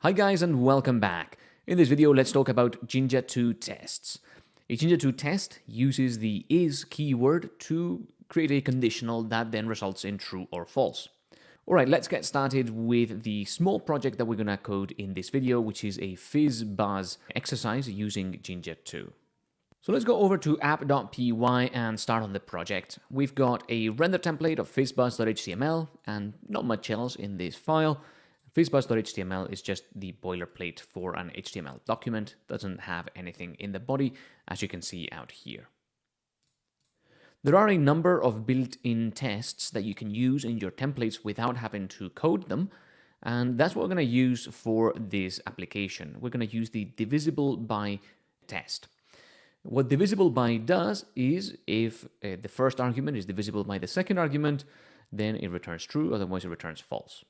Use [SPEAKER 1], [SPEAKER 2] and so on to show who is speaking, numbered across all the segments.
[SPEAKER 1] Hi guys and welcome back. In this video, let's talk about Jinja 2 tests. A Jinja 2 test uses the is keyword to create a conditional that then results in true or false. Alright, let's get started with the small project that we're gonna code in this video, which is a fizz-buzz exercise using Jinja 2. So let's go over to app.py and start on the project. We've got a render template of fizzbuzz.html and not much else in this file. Fizzbuzz.html is just the boilerplate for an HTML document, doesn't have anything in the body, as you can see out here. There are a number of built-in tests that you can use in your templates without having to code them, and that's what we're going to use for this application. We're going to use the divisible by test. What divisible by does is if uh, the first argument is divisible by the second argument, then it returns true, otherwise it returns false.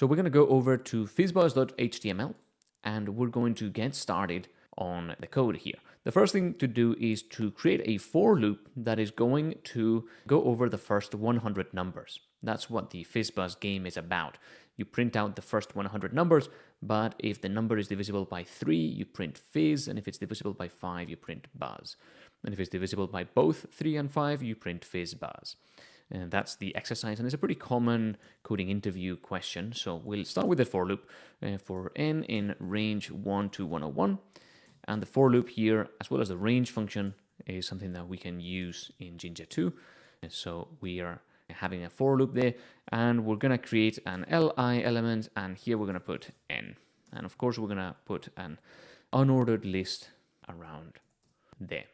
[SPEAKER 1] So we're going to go over to fizzbuzz.html and we're going to get started on the code here. The first thing to do is to create a for loop that is going to go over the first 100 numbers. That's what the fizzbuzz game is about. You print out the first 100 numbers, but if the number is divisible by 3, you print fizz, and if it's divisible by 5, you print buzz. And if it's divisible by both 3 and 5, you print fizz buzz. And that's the exercise, and it's a pretty common coding interview question. So we'll start with the for loop uh, for n in range 1 to 101. And the for loop here, as well as the range function, is something that we can use in Jinja 2. And so we are having a for loop there, and we're going to create an li element, and here we're going to put n. And of course, we're going to put an unordered list around there.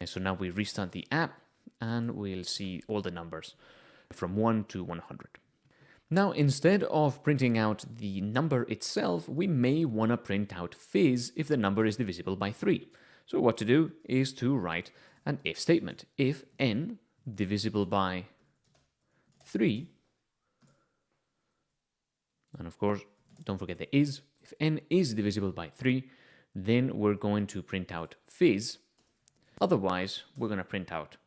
[SPEAKER 1] And so now we restart the app, and we'll see all the numbers from 1 to 100. Now, instead of printing out the number itself, we may want to print out fizz if the number is divisible by 3. So what to do is to write an if statement. If n divisible by 3, and of course, don't forget the is, if n is divisible by 3, then we're going to print out fizz. Otherwise, we're going to print out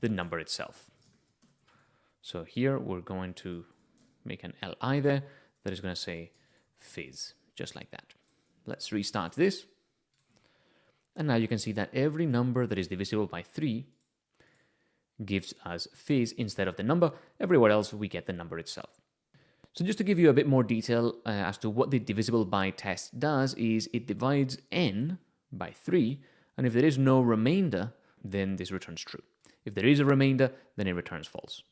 [SPEAKER 1] the number itself. So here we're going to make an li there that is going to say fizz, just like that. Let's restart this. And now you can see that every number that is divisible by 3 gives us fizz instead of the number. Everywhere else, we get the number itself. So just to give you a bit more detail uh, as to what the divisible by test does is it divides n by 3, and if there is no remainder, then this returns true. If there is a remainder, then it returns false.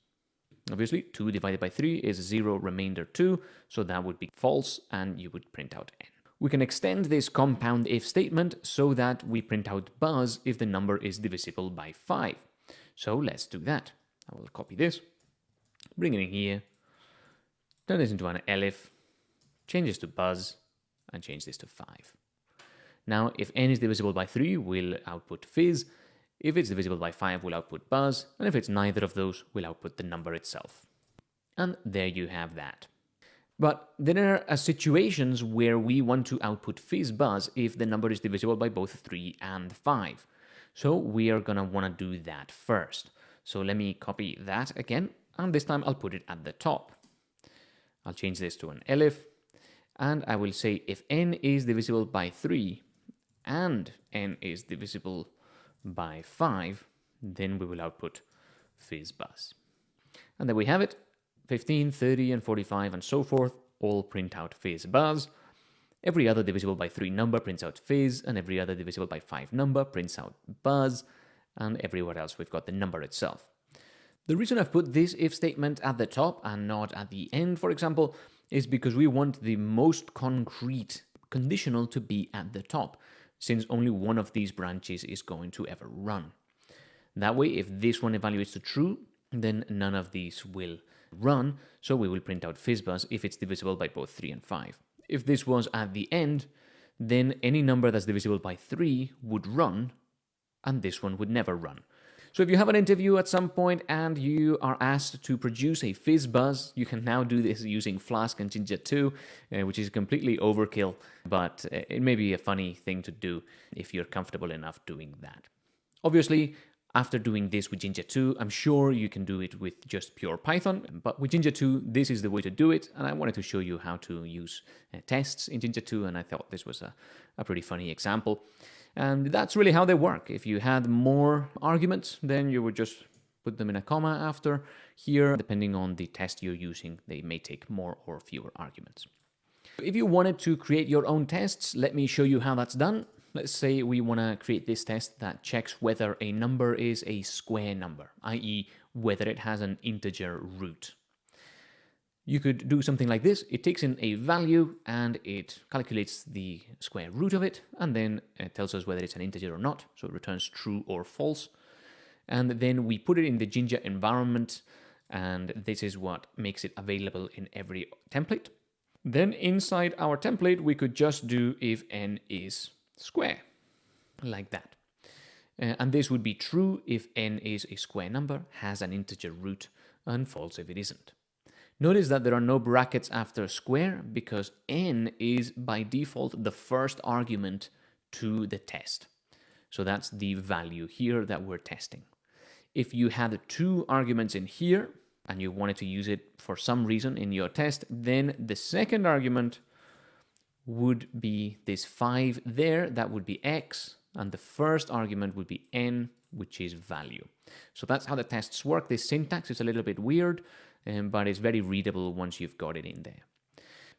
[SPEAKER 1] Obviously, 2 divided by 3 is 0 remainder 2, so that would be false, and you would print out n. We can extend this compound if statement so that we print out buzz if the number is divisible by 5. So let's do that. I will copy this, bring it in here, turn this into an elif, change this to buzz, and change this to 5. Now, if n is divisible by 3, we'll output fizz, if it's divisible by 5, we'll output buzz, and if it's neither of those, we'll output the number itself. And there you have that. But there are uh, situations where we want to output fizz buzz if the number is divisible by both 3 and 5. So we are going to want to do that first. So let me copy that again, and this time I'll put it at the top. I'll change this to an elif, and I will say if n is divisible by 3 and n is divisible by 5, then we will output fizzbuzz. And there we have it, 15, 30, and 45, and so forth, all print out fizzbuzz. Every other divisible by 3 number prints out fizz, and every other divisible by 5 number prints out buzz, and everywhere else we've got the number itself. The reason I've put this if statement at the top and not at the end, for example, is because we want the most concrete conditional to be at the top since only one of these branches is going to ever run. That way, if this one evaluates to true, then none of these will run, so we will print out fizzbuzz if it's divisible by both 3 and 5. If this was at the end, then any number that's divisible by 3 would run, and this one would never run. So if you have an interview at some point and you are asked to produce a fizz buzz, you can now do this using Flask and Jinja 2, uh, which is completely overkill, but uh, it may be a funny thing to do if you're comfortable enough doing that. Obviously, after doing this with Jinja 2, I'm sure you can do it with just pure Python, but with Jinja 2, this is the way to do it, and I wanted to show you how to use uh, tests in Jinja 2, and I thought this was a, a pretty funny example. And that's really how they work. If you had more arguments, then you would just put them in a comma after. Here, depending on the test you're using, they may take more or fewer arguments. If you wanted to create your own tests, let me show you how that's done. Let's say we want to create this test that checks whether a number is a square number, i.e. whether it has an integer root. You could do something like this. It takes in a value and it calculates the square root of it and then it tells us whether it's an integer or not. So it returns true or false. And then we put it in the Jinja environment and this is what makes it available in every template. Then inside our template, we could just do if n is square, like that. Uh, and this would be true if n is a square number, has an integer root, and false if it isn't. Notice that there are no brackets after square because n is by default the first argument to the test. So that's the value here that we're testing. If you had two arguments in here and you wanted to use it for some reason in your test, then the second argument would be this 5 there, that would be x, and the first argument would be n, which is value. So that's how the tests work. This syntax is a little bit weird, um, but it's very readable once you've got it in there.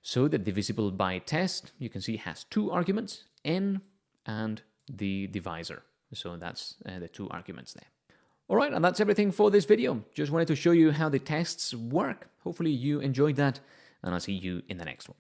[SPEAKER 1] So the divisible by test, you can see has two arguments, n and the divisor. So that's uh, the two arguments there. All right, and that's everything for this video. Just wanted to show you how the tests work. Hopefully you enjoyed that, and I'll see you in the next one.